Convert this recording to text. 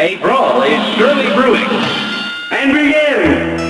A brawl is surely brewing. And begin!